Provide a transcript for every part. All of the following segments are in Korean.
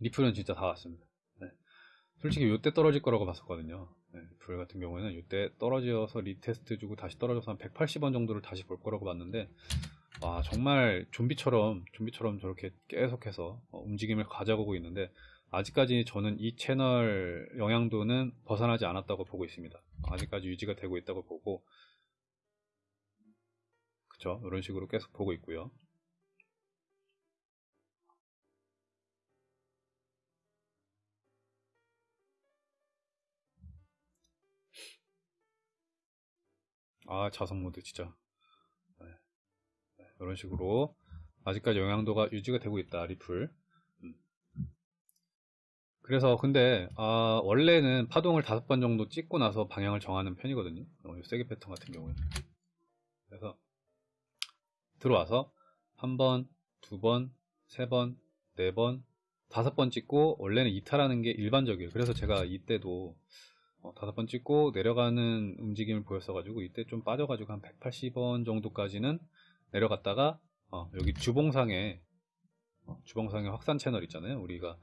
리플은 진짜 다 왔습니다. 네. 솔직히 이때 떨어질 거라고 봤었거든요. 네, 리플 같은 경우에는 이때 떨어져서 retest 주고 다시 떨어져서 한 180원 정도를 다시 볼 거라고 봤는데 와 정말 좀비처럼 좀비처럼 저렇게 계속해서 어, 움직임을 가져가고 있는데 아직까지 저는 이 채널 영향도는 벗어나지 않았다고 보고 있습니다. 아직까지 유지가 되고 있다고 보고 그쵸 이런 식으로 계속 보고 있고요. 아 자석 모드 진짜. 네. 네, 이런 식으로 아직까지 영향도가 유지가 되고 있다 리플. 음. 그래서 근데 아, 원래는 파동을 다섯 번 정도 찍고 나서 방향을 정하는 편이거든요. 어, 세게 패턴 같은 경우는. 그래서 들어와서 한 번, 두 번, 세 번, 네 번, 다섯 번 찍고 원래는 이탈하는 게 일반적이에요. 그래서 제가 이때도 어, 다섯 번 찍고 내려가는 움직임을 보였어가지고 이때 좀 빠져가지고 한 180원 정도까지는 내려갔다가 어, 여기 주봉상에 어, 주봉상에 확산 채널 있잖아요 우리가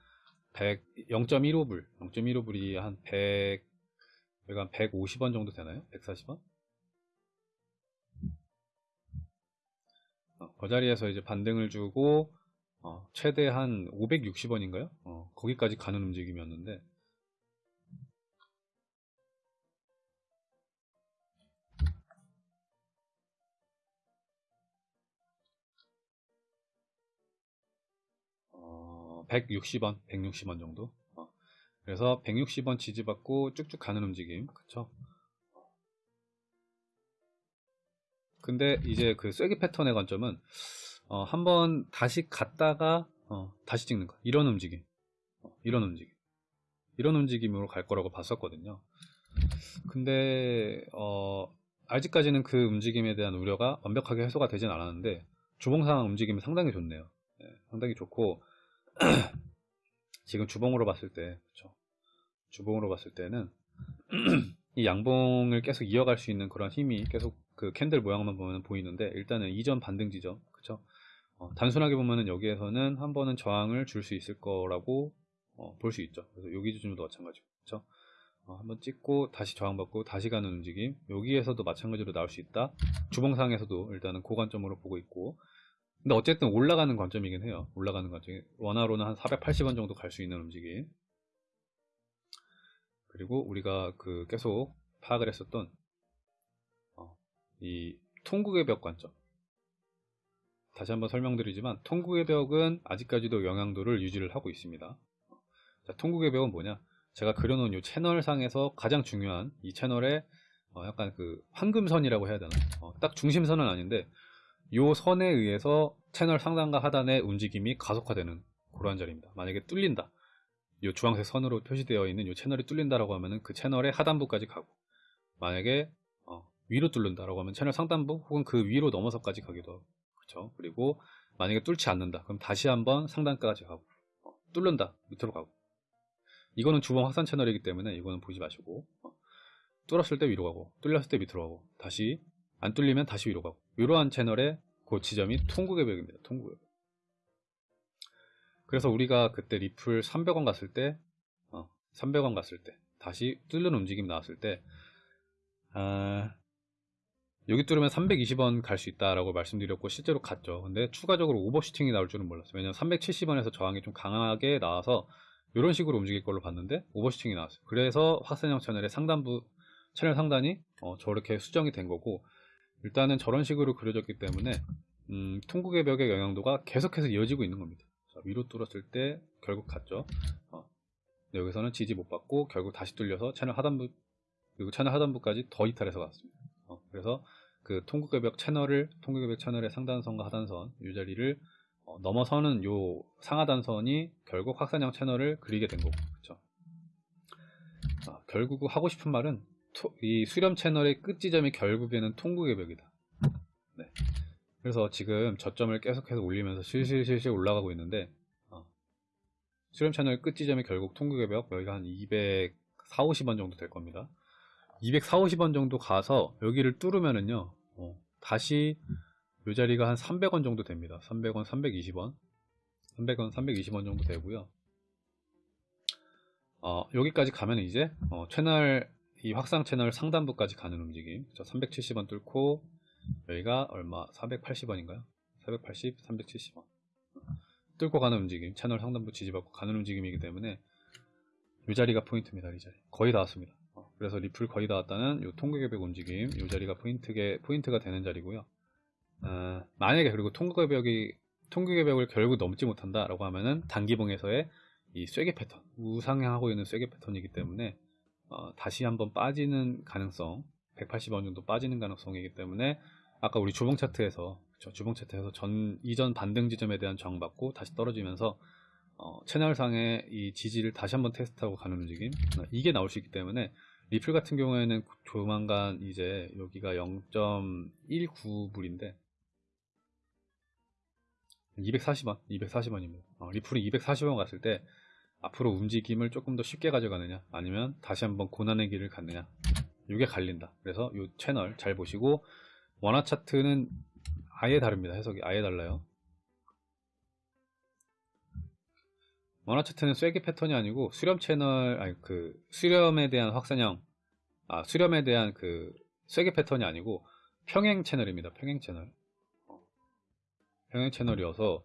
100, 0.15불 0.15불이 한 100, 여기가 한 150원 정도 되나요? 140원? 어, 그 자리에서 이제 반등을 주고 어, 최대 한 560원인가요? 어, 거기까지 가는 움직임이었는데 160원, 160원 정도. 어, 그래서 160원 지지받고 쭉쭉 가는 움직임, 그쵸? 근데 이제 그 쐐기 패턴의 관점은 어, 한번 다시 갔다가 어, 다시 찍는 거 이런 움직임, 어, 이런 움직임, 이런 움직임으로 갈 거라고 봤었거든요. 근데 어, 아직까지는 그 움직임에 대한 우려가 완벽하게 해소가 되진 않았는데 주봉상 움직임이 상당히 좋네요. 네, 상당히 좋고 지금 주봉으로 봤을 때 그렇죠? 주봉으로 봤을 때는 이 양봉을 계속 이어갈 수 있는 그런 힘이 계속 그 캔들 모양만 보면 보이는데 일단은 이전 반등 지점 그쵸 어, 단순하게 보면은 여기에서는 한 번은 저항을 줄 수 있을 거라고 어, 볼 수 있죠. 그래서 여기 기준도 마찬가지고 그쵸 어, 한번 찍고 다시 저항받고 다시 가는 움직임 여기에서도 마찬가지로 나올 수 있다. 주봉상에서도 일단은 고관점으로 보고 있고 근데 어쨌든 올라가는 관점이긴 해요. 올라가는 관점이 원화로는 한 480원 정도 갈 수 있는 움직임. 그리고 우리가 그 계속 파악을 했었던 어, 이 통국의 벽 관점. 다시 한번 설명드리지만 통국의 벽은 아직까지도 영향도를 유지를 하고 있습니다. 자, 통국의 벽은 뭐냐? 제가 그려놓은 이 채널상에서 가장 중요한 이 채널의 어, 약간 그 황금선이라고 해야 되나? 어, 딱 중심선은 아닌데 요 선에 의해서 채널 상단과 하단의 움직임이 가속화되는 그러한 자리입니다. 만약에 뚫린다. 이 주황색 선으로 표시되어 있는 이 채널이 뚫린다라고 하면은 그 채널의 하단부까지 가고 만약에 어, 위로 뚫는다라고 하면 채널 상단부 혹은 그 위로 넘어서까지 가기도 하고 그렇죠. 그리고 만약에 뚫지 않는다. 그럼 다시 한번 상단까지 가고 어, 뚫는다. 밑으로 가고 이거는 주봉 확산 채널이기 때문에 이거는 보지 마시고 어, 뚫었을 때 위로 가고 뚫렸을 때 밑으로 가고 다시 안 뚫리면 다시 위로 가고 이러한 채널의 그 지점이 통곡의 벽입니다. 통곡의 벽. 그래서 우리가 그때 리플 300원 갔을 때 어, 300원 갔을 때 다시 뚫는 움직임 나왔을 때 아, 여기 뚫으면 320원 갈 수 있다라고 말씀드렸고 실제로 갔죠. 근데 추가적으로 오버슈팅이 나올 줄은 몰랐어요. 왜냐면 370원에서 저항이 좀 강하게 나와서 이런 식으로 움직일 걸로 봤는데 오버슈팅이 나왔어요. 그래서 확산형 채널의 상단부 채널 상단이 어, 저렇게 수정이 된 거고 일단은 저런 식으로 그려졌기 때문에 음, 통곡의 벽의 영향도가 계속해서 이어지고 있는 겁니다. 자, 위로 뚫었을 때 결국 갔죠. 어, 여기서는 지지 못 받고 결국 다시 뚫려서 채널 하단부 그리고 채널 하단부까지 더 이탈해서 갔습니다. 어, 그래서 그 통곡의 벽 채널을 통곡의 벽 채널의 상단선과 하단선 이 자리를 어, 넘어서는 요 상하단선이 결국 확산형 채널을 그리게 된 거고 그렇죠. 어, 결국 하고 싶은 말은 토, 이 수렴 채널의 끝 지점이 결국에는 통곡의 벽이다. 네. 그래서 지금 저점을 계속해서 올리면서 실실실실 올라가고 있는데 어, 수렴 채널 끝 지점이 결국 통곡의 벽 여기가 한 240, 50원 정도 될 겁니다. 240, 50원 정도 가서 여기를 뚫으면은요 어, 다시 이 자리가 한 300원 정도 됩니다. 300원, 320원 300원, 320원 정도 되고요. 어, 여기까지 가면 이제 어, 채널 이 확장 채널 상단부까지 가는 움직임. 370원 뚫고 여기가 얼마? 480원인가요? 480, 370원. 뚫고 가는 움직임. 채널 상단부 지지받고 가는 움직임이기 때문에 이 자리가 포인트입니다. 이 자리. 거의 다 왔습니다. 어, 그래서 리플 거의 다 왔다는 이 통곡의 벽 움직임. 이 자리가 포인트게, 포인트가 되는 자리고요. 어, 만약에 그리고 통곡개벽이 통곡개벽을 결국 넘지 못한다 라고 하면은 단기봉에서의 이 쐐기 패턴, 우상향하고 있는 쐐기 패턴이기 때문에 어, 다시 한번 빠지는 가능성, 180원 정도 빠지는 가능성이기 때문에 아까 우리 주봉 차트에서 그쵸, 주봉 차트에서 전 이전 반등 지점에 대한 저항 받고 다시 떨어지면서 어, 채널상의 이 지지를 다시 한번 테스트하고 가는 움직임 어, 이게 나올 수 있기 때문에 리플 같은 경우에는 조만간 이제 여기가 0.19불인데 240원, 240원입니다. 어, 리플이 240원 갔을 때 앞으로 움직임을 조금 더 쉽게 가져가느냐 아니면 다시 한번 고난의 길을 갔느냐 이게 갈린다. 그래서 이 채널 잘 보시고 원화 차트는 아예 다릅니다. 해석이 아예 달라요. 원화 차트는 쐐기 패턴이 아니고 수렴 채널 아니 그 수렴에 대한 확산형 아 수렴에 대한 그 쐐기 패턴이 아니고 평행 채널입니다. 평행 채널. 평행 채널이어서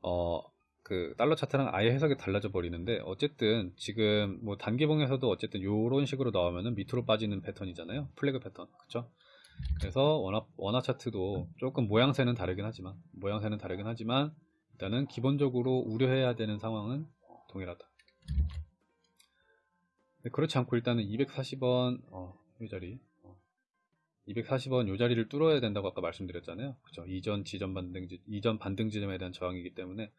어 그 달러 차트랑 아예 해석이 달라져 버리는데 어쨌든 지금 뭐 단기봉에서도 어쨌든 이런 식으로 나오면은 밑으로 빠지는 패턴이잖아요. 플래그 패턴. 그쵸? 그래서 원화, 원화 차트도 조금 모양새는 다르긴 하지만 모양새는 다르긴 하지만 일단은 기본적으로 우려해야 되는 상황은 동일하다. 그렇지 않고 일단은 240원 어, 이 자리 240원 요 자리를 뚫어야 된다고 아까 말씀드렸잖아요. 그죠? 이전 지점 반등 지 이전 반등 지점에 대한 저항이기 때문에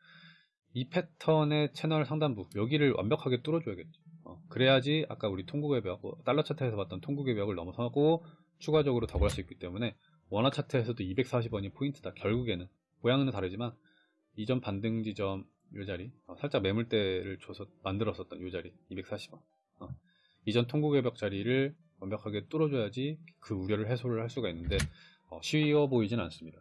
이 패턴의 채널 상단부 여기를 완벽하게 뚫어줘야겠죠. 어, 그래야지 아까 우리 통곡의 벽, 어, 달러 차트에서 봤던 통곡의 벽을 넘어서고 추가적으로 더갈수 있기 때문에 원화 차트에서도 240원이 포인트다. 결국에는 모양은 다르지만 이전 반등 지점 요 자리 어, 살짝 매물대를 줘서 만들었었던 요 자리 240원 어, 이전 통곡의 벽 자리를 완벽하게 뚫어줘야지 그 우려를 해소를 할 수가 있는데 어, 쉬워 보이진 않습니다.